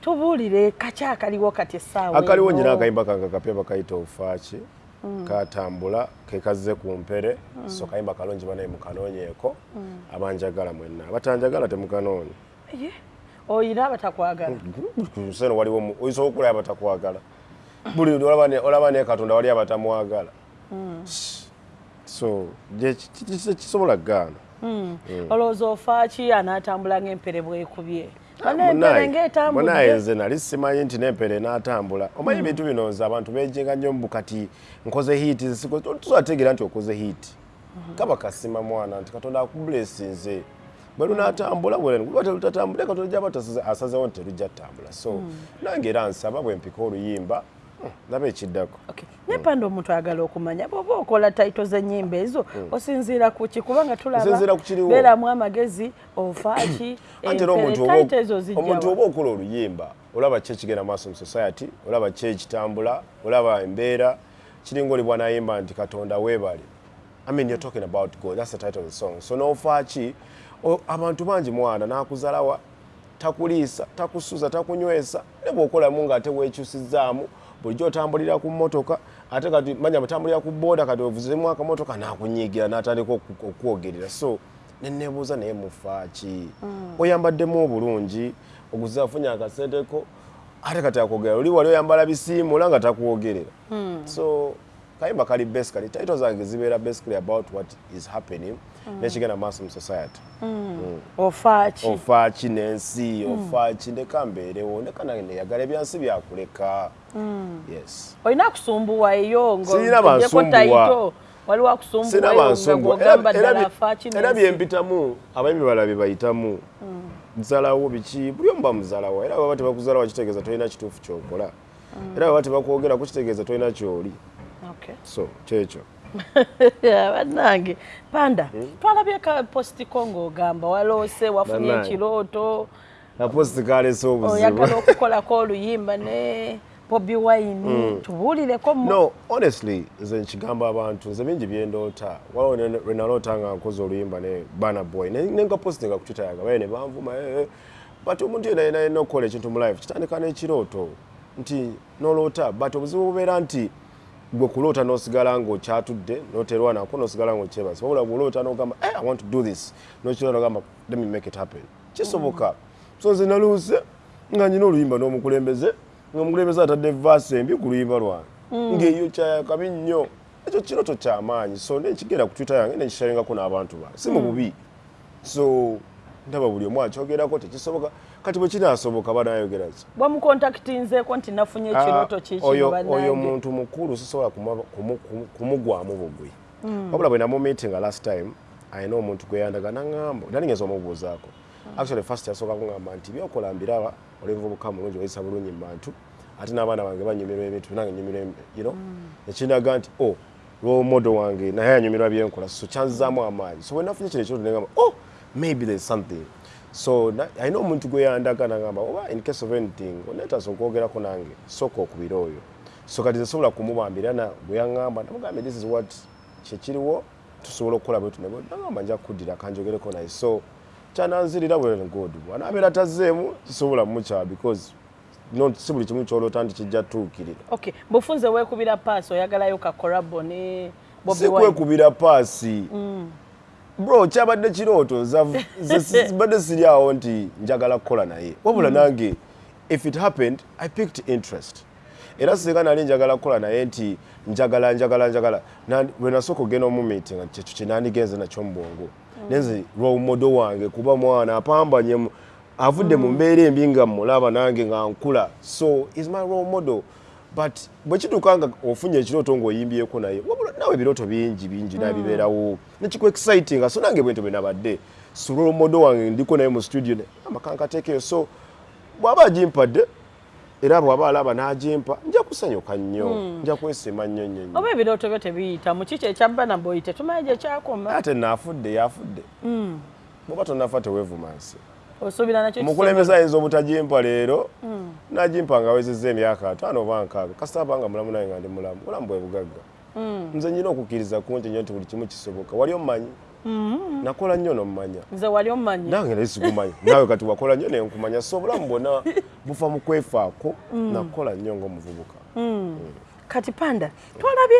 tubuulire kaki akaliwo kati essaawa akaliwo nyina akayimba kange kapya bakayita ofaaki katambula kekazze ku mpere. So kayimba kalungi banaye mukanoonyeeko abanjagala mwenna. Abatanjagala temukanoonya Ye, oyina abatakwagala? Kuseno waliwo mu- oyinza okulaba abatakwagala. Buli olaba ne- olaba naye katonda wali abatamwagala. So gye ki- ki- ki- kisobola kugaana olowooza ofaaki anaatambula ng'empere bwekubye munaye nze nali simanyi nti n'empere enaatambula omanyi ebintu bino nze abantu bejjenga nnyo mu kati nkoze hiiti tuzategeera nti okoze hiiti kaba kasima mwana nti katonda akubulesinze bwe lunaatambula bwelutatambule katonda gyaba asazewo nti terujja ttambula so nange era nsaba bwe mpika oluyimba hmm, ndaba ekiddako Okay. naye panda omuntu ayagala okumanya bw'oba okola taito z'ennyimba ezo osinziira ku ki? Kubanga Osinziira ku kiriwo. beeramu amagezi ofaaki era omuntu oba- taito ezo omuntu oba zijjawa okola oluyimba olaba ki ekigenda maaso mu society olaba ki ekitambula olaba embeera kiringa oli bwanayimba nti katonda weebale. I mean you're talking about god. That's the title of the song. So nofaaki o- abantu bangi mwana nakuzalawa takuliisa takusuza takunywesa ne bwokolamu ngaate wekyusizaamu bulijjo otambulira ku mmotoka ate kati manya batambulira ku booda kati ovuzemu akamotoka nakunyiigira natandika okwogerera so nenebuuza naye mufaaki oyambaddemu obulungi oguze afunye akasenteko ate kati akwogera oli wali oyambala bisiimula nga takwogerera. So kayimba kali basically title zange zibeera basically about what is happening nekigenda maaso mu society. Ofaaki ofaaki n'ensi ofaaki ndeka mbeerewo ndeka nange neyagala ebyansi byakuleka yes. Olina akusumbuwayo Sirina bansumbuwa. waliwo sina akusumbuwayo nga bansumbuwa. Era- byempitamu abayimbi balala bye bayitamu. Muzalawo biki? Buli omu bamuzalawo. Era baba tebakuzalawo kitegeeza tolina kituufu kyokola. Era baba tebakwogeraku kitegeeza tolina kyoli so kyekyo bannange panda twalabye ka postiko ng'ogamba waloose wafunye Bannange. ekirooto aposti kalese oyagala obuzibu okukolako oluyimba ne bobi wine. Tubuulireko mu- no honestly nze nkigamba abantu nze bingi byendoota waliwo ne- lwe naloota nga nkoze oluyimba ne bana boy. Ne- nenkapositinga ku twitter yange baye ne banvuma eh, eh. but omuntu yena yena yena okukola ekintu mu life kitandika n'ekirooto. Nti noloota but obuzibu bubeera nti gwe kuloota n'osigala ng'okyatudde noterwa nako n'osigala ng'okyebaza wabula bw'oloota n'ogamba eh, i want to do this n'okirwa n'ogamba let me make it happen. Kisoboka. So nze naluuse nga nyina oluyimba n'omukulembeze ngaomukulembeze atadde vaasi embi ku luyimba lwange ng'eyo kyakabi nnyo. Ekyo kirooto kyamaanyi. So nekigenda ku twitter yange nekisharingako n'abantu bange si mu bubi. So ndaba buli omu akyogerako tekisoboka. Kati bwe kinaasoboka banayogera ki? Bwamukontakitinzeeko nti nafunye ekirooto Ah, kiki oyo mu oyo bannange muntu mukulu sisobola kumu- kumu- kumu- kumugwamu bugwi. Wabula bwe namumeetinga last time ayina omuntu gwe yandaga naŋŋamba nalingenza omubuuzaako? Actually first yasooka kuŋŋamba nti byokola mbiraba olenvubuka mulungi oyisa bulungi mu bantu ate n'abaana bange banyumirwa ebintu nange nyumirwa you know? Ekindaga nti o lwomodo wange naye anyumirwa byenkola so kyanzizaamu amaanyi. So bwe nafunye kino ekyoto negamba oh maybe there's something. So na- alina omuntu gwe yandaga nagamba oba in case of anything onetaasa okwogerako nange sooka okubira oyo. So kati nsobola kumubambira na bwe yaŋŋamba namugambe this is what kyekiriwo tusobola okukola bwetu nebo nagamba nja kuddira kanjogereko naye. So kyananzirira bwe good bwanabeera tazzeemu kisobola mukyawa because not si buli kimu kyoloota nti kijja tuukirira okay bufunze weekubira paasi oyagalayo kakorabo ne bobi si wine. kwekubira paasi bro kyabadde kirooto sibadde siri awo nti njagala kukola naye. Wabula nange if it happened i picked interest. Era singa nali njagala kukola naye nti njagala njagala njagala. Na- lwe nasooka ogenda omumiitinga kyekyo kyenandigenze nakyo mu bwongo. Nenze lwomodo wange kuba mwana apambanye avudde mu mbeera embi nga mulaba nange nga nkula. So is my role model but bwe kituuka nga ofunye ekirooto ng'oyimbyeko naye wabula nawe ebirooto bingi bingi nabibeerawo. Nekiku exciting so nange bwento bwe nabadde so role model wange ndiko naye mu studio ne amakankateekeyo so bw'aba agimpadde era bw'aba alaba n'agimpa nja kusanyuka nnyo nja kwesiima nnyo nnyo nnyo. Oba ebirooto byo tebiyitamu kiki ekyabba boyi tetumanyi gye kyakoma? Ate naafudde yafudde. Bw'oba tonafa teweevuma nsi osuubira nakyo omukulembeze ayinza obutagimpa leero nagimpa nga awezezza emyaka ataano oba nkaaga. Kasita abanga mulamu naye nga ndi mulamu. Bulamu bwe bugagga. Nze nyina okukkiriza kunti nyo nti buli kimu kisoboka. Wali omumanyi? Nakola nnyo nomumanya nze wali omumanyi. Nange naye sikumanya naawe kati wakola nnyo nenkumanya so obulamu bwonna buva mu kwefaako. Nakola nnyo ng'omuvubuka. Kati panda twalabye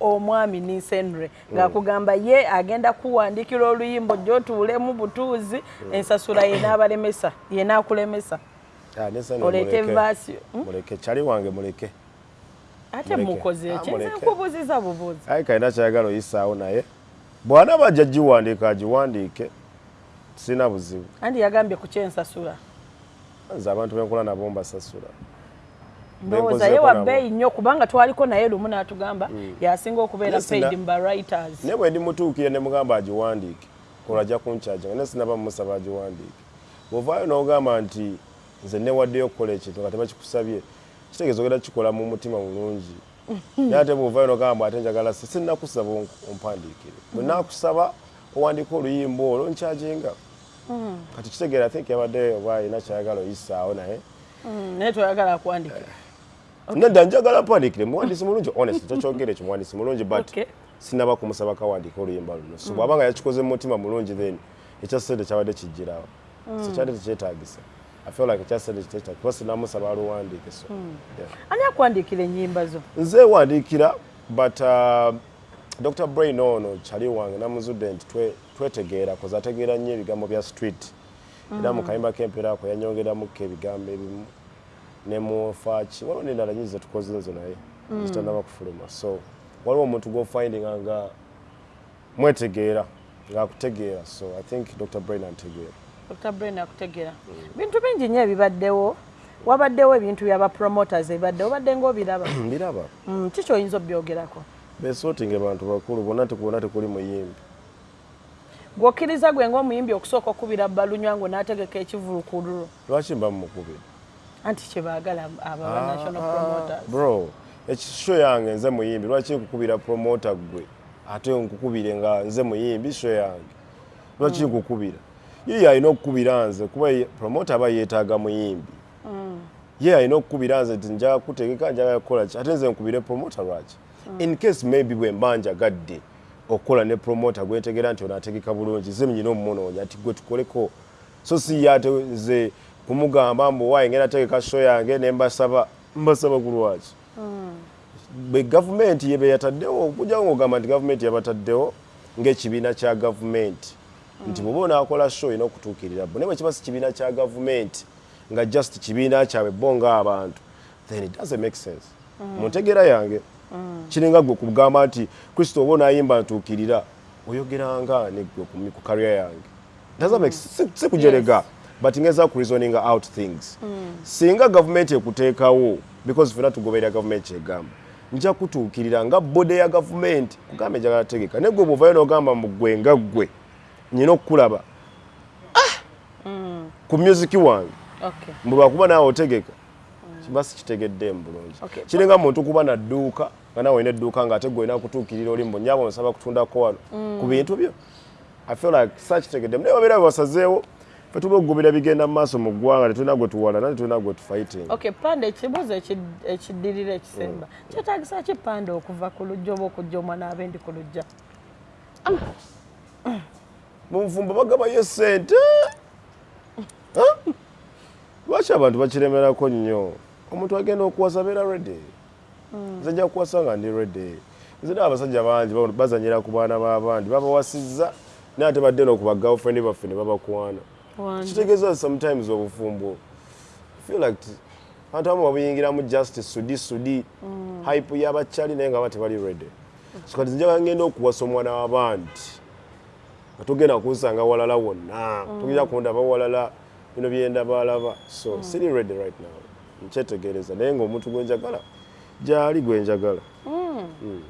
omwami ninsenre ng'akugamba ye agenda kuwandikira oluyimbo gyotuulemu butuuzi ensasula yenaabalemesa yenaakulemesa Ah, muleke. muleke. Kyali wange muleke. Ate mukoze Ah, nze muleke. nkubuuziza bubuuzi. Aye kalina kyayagala oyisaawo naye. Bwana bajja giwandiika agiwandiike sirina buzibu. Anti yagambye ku kyensasula. Nze abantu benkola nabo mbasasula. Ndowooza ye wa bbeeyi nnyo kubanga twaliko naye lumu n'atugamba yasinga okubeera Yes, na- paid mba writers. Naye bwe ndimutuukire ne mugamba agiwandiike. Kola ajja kunkyajanga naye sinaba mumusaba agiwandiike. Bw'ovaayo n'ogamba nti nze newaddeyo okukola ekintu nga tebakikusabye. Kitegeeza ogenda kikola mu mutima mulungi. Naye ate bw'ovaayo n'ogamba ate njagala si sinnakusaba ompandiikire. Bwe naakusaba owandiika oluyimba olwo nkyajinga kati kitegeera think yabadde oba alina kyayagala oyisaawo naye. Mm, naye toyagala akuwandikira nedda njagala mpandiikire muwandiisi mulungi honest tokyogere ekyo muwandiisi mulungi but sinaba kumusaba kawandiika oluyimba luno. So bw'abanga yakikoze mu mutima mulungi then ekya sente kyabadde kijjirawo so kyadde tekyetagisa i feel like ekya sente kitetagisa kuba sinamusaba aluwandiike so yeah. ani akuwandiikira ennyimba zo? Nze wandiikira but uh, dr brain ono kyali wange namuzudde nti twe- twetegeera koze ategeera nnyo ebigambo bya street. Era mu kayimba k'emperaako yanyongeramuko ebigambo ebimu ne mufaaki waliwo nendala nyingi zetukoze nzo naye zitanaba kufuluma. So waliwo omuntu gwofindinga nga mwetegeera ngaakutegeera so i think dr brain antegeera dr. Brain akutegeera. Bintu bingi nnyo ebibaddewo. Wabaddewo ebintu byaba promoters ebibaddewo obadde ngaobiraba mbiraba Mm, ki kyoyinza obyogerako besootinga bantu bakulu bonna tekubona tekuli muyimbi. Gwokkiriza gwe ngaomuyimbi okusooka okubira balunywangu n'ategeka ekivulukuluro lwaki mba mumukubira? Anti kyebaagala ababa national promoters. bro ekisho yange nze muyimbi lwaki nkukubira promota gwe? Ate nkukubire nga nze muyimbi sho yange. Lwaki nkukubira ye alina okukubira nze kuba ye- promota aba yeetaaga muyimbi. Ye alina okukubira nze nti njaga kutegeka njaga kukola ki? Ate nze nkubire promota lwaki? In case maybe bwe mba njagadde okukola ne promota gwentegera nti onaategeka bulungi ze nyina omumunoonya ati gwe tukoleko. So si ye ate nze kumugamba mbu waayi ngenda tegeka sho yange ne mbasaba mbasaba ku lwaki? Bwe gavumenti yebe yataddewo okujja ng'ogamba nti gavumenti yabataddewo ng'ekibiina kya gavumenti nti bw'oba onaakola show olina okutuukirira bo naye bwe kiba si kibiina kya gavumenti nga just kibiina kyabwe bo ng'abantu then it doesn't make sense. Mu ntegeera yange kiringa gwe kugamba nti kristo oba onaayimba ntuukirira oyogeranga negwe ku- ku karya yange. Doesn't make sense. si kujerega but ngeza ku reasoning out things. Singa gavumenti ekuteekawo because fena tugoberera gavumenti kyegamba nja kutuukirira nga bode ya gavumenti kugamba enjagala tegeka naye gwe bwovayo n'ogamba mu gwe nga ggwe nyina okukulaba. Ku music wange. Okay. Mbu lwakuba naawe otegeka kiba sikitegeddeemu bulungi Okay. kiringa muntu kuba na dduuka nga naawe olina edduuka ng'ate gwe olina kutuukirira oli mbonyaba onsaba kutundako wano ku bintu byo i feel like sakitegeddemu naye babeera bebasazeewo fe tuba okugobera bigenda mu maaso mu ggwanga tetulina gwe tuwalana tetulina gwe tufighting. Okay panda ekibuuzo eki- ekiddirira ekisemba. Kyetagisa ki panda okuva ku lujja oba okujja omwana abendi ku lujja munfumba bagabayo sente lwaki abantu bakiremerako nnyo? Omuntu agenda okuwasa beera redi nze nja kuwasa nga ndi redi nze naye abasajja bangi ba- bazanyira ku baana b'abandi babawasizza naye ate badde nokuba girlfriend baffe ne babakwana. Kitegeeza sometimes obufumbo. Feel like abantu abamu babuyingiramu just sudi sudi. Hype y'abakyali naye nga ba tebali redi so kati njaga ngenda okuwasa omwana w'abandi nga togenda kunsanga walala wonna. Togenda kundaba walala bino byenda balaba so siri ready right now. Nkyetegereza. Naye ngaomuntu gwenjagala gyali gwenjagala Mm.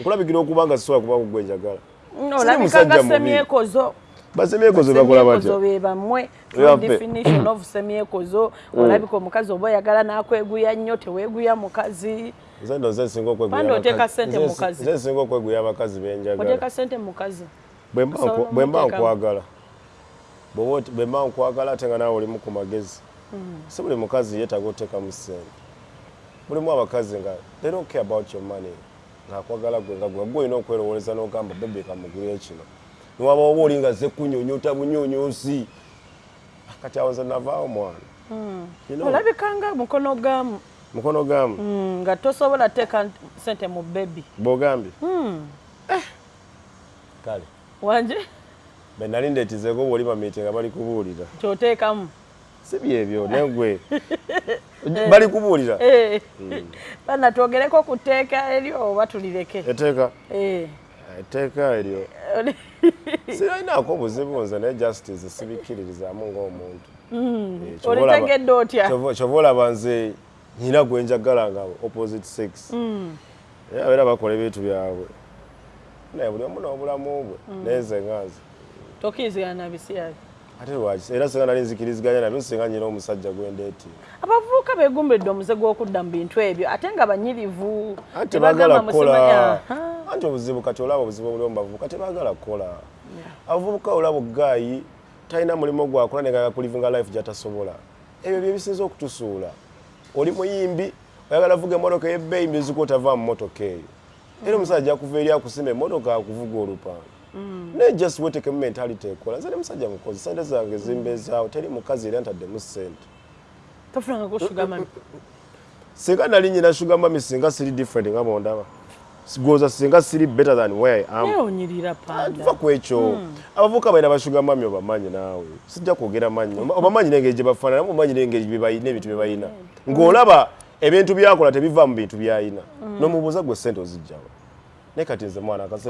nkulabikira okuba nga sisobola kuba gwenjagala olabika musajja nga mubi. semyekozo. Basemyekozo bakola semyekozo batya be bammwe. Yaffe. definition of semyekozo olabika omukazi oba oyagala n'akweguya nnyo teweeguya mukazi. Nze ndo nze nsinga okweguya abakazi- benjagala oteeka sente mukazi Bwe mba Osobola nku- bwe mba omuteekamu. nkwagala. Bw'oba oti- bwe mba nkwagala ate nga naawe olimu ku magezi si buli mukazi yeetaaga oteekamu ssente. Mulimu abakazi nga they don't care about your money. Ngaakwagala gwe nga gwe olina okwerowoleza n'ogamba bebe kamugulire kino. Niwaba oba oli nga ze kunyonyota bunyonyosi. Kati awo nze navaawo mwana You know, olabikanga mukono gamu mukono gamu Mm, nga tosobola teeka sente mu bebi bwogambye kale wanje? Be nali ndeetizeeko bw'oli bamiite nga bali kubuulira. Kyoteekamu. Si byebyo negwe bali kubuulira? Eh. bana twogereko ku tteeka eryo oba tulireke? Eteeka Eh. etteeka eryo. Sirinaako obuzibu nze naye justice sibikkiririzaamu ng'omuntu. Eh, olaba- olitegedde otya? kyova- olaba nze nyina gwe njagala nga opposite sex naye abeera bakola ebintu byabwe naye buli omu n'obulamu bwe. Naye nze nga nze tokkirizigana na bisiyabi ate lwaki? Era singa nali nzikiriziganya nabyo singa nyina omusajja gwendeeti abavubuka beegumbidde omuze gw'okudda mu bintu ebyo ate nga banyirivu tebaagala kukola anti obuzibu kati olaba obuzibu obuli omu bavubuka tebaagala kukola abavubuka olaba ogaayi talina mulimu gwakola nenga kulivinga life gyatasobola. Ebyo bye bisinza okutusuula. Oli muyimbi oyagala vuga emmotoka eyebbeeyi mbiziku otava mu motoka eyo era omusajja akuva eri akusima emmotoka akuvuga olupanga naye just wetekemu mentality ekola. Nze ne musajja mukozi sente zange zimbezaawo teri mukazi era ntaddemu sente tofulangako sugamani singa nali nyina sugar mami singa siri different nga bondaba sigoza singa siri better than where I am. Tuva ku ekyo. Abavubuka balina bashuga mami obamanyi naawe. Sijja kwogera manyi. Obamanyi n'engeri gye bafaanana obamanyi n'engeri bye balina ebintu bye balina ng'olaba ebintu byakola tebiva mu bintu byalina n'omubuuza gwe sente ozijjawa naye kati nze mwana just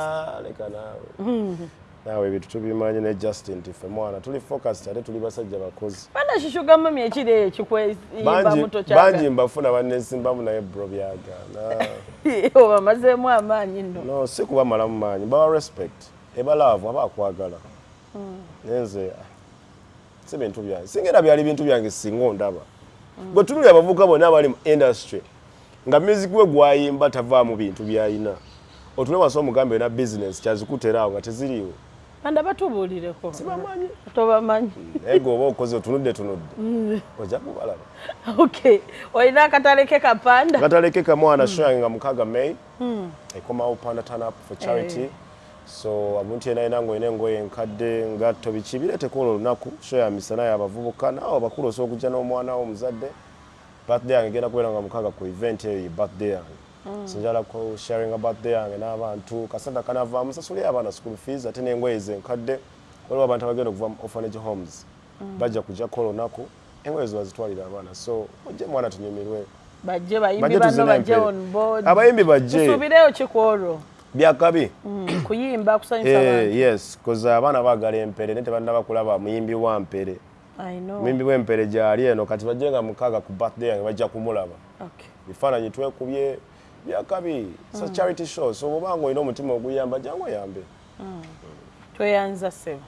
Ah, leka naawe. Ebintu tubimanyi ne justin nti ffe mwana tuli focused ate tuli basajja bakozi. Bana kishugamami ekiri ekyo bangi mbafuna bannesimbamu naye bro byagaana obamazeemu amaanyi nno. No si kuba malamu maanyi bawa respect ebalaavu aba akwagala. Naye nze ah, si bintu byange singera byali bintu byange singa ondaba gwe tunuli abavubuka bonna abali mu industry nga music we gwayimba tavaamu bintu byayina. Otule wasi omugambe yona business kyazikuteraawo nga teziriiwo. Panda batubuulireko. Sibamanyi? Tobamanyi. Naye gwe oba okoze otunudde tunudde. Ojja kubalaba. Ok olina akatale ke kapanda? Gataleke kamwana show yange nga mukaaga may. Ekomawo panda turn up for charity so omuntu yena yina ngaolina engoye enkadde ngatto biki bireeteko olwo olunaku show ya misana yabavubuka naawe abakulu osobola okujja n'omwana wo omuzadde birthday yange egenda kubeera nga mukaaga ku event eyo ye birthday yange. Sinjala ku sharinga birthday yange n'abantu kasente kanavaamu sasulire abaana school fees ate n'engoye zenkadde waliwo abantu abagenda okuva mu orphanage homes bajja kujjako olunaku engoye zo bazitwalira abaana. So ojje mwana tunyumirwe. Bajje bayimbi bano bajje on board. Abayimbi bajje. Tusuubireyo kikwolwo byakabi? Kuyimba kusanyusa Eh, abantu. yes koza abaana baagala empere naye tebannaba kulaba muyimbi wa mpere. I know. muyimbi w'empere gyali eno kati bajje nga mukaaga ku birthday yange bajja kumulaba. Okay. bifaananyi twekubye byakabi sa charity show so bwobanga olina omutima oguyamba jangu oyambe tweyanza ssebo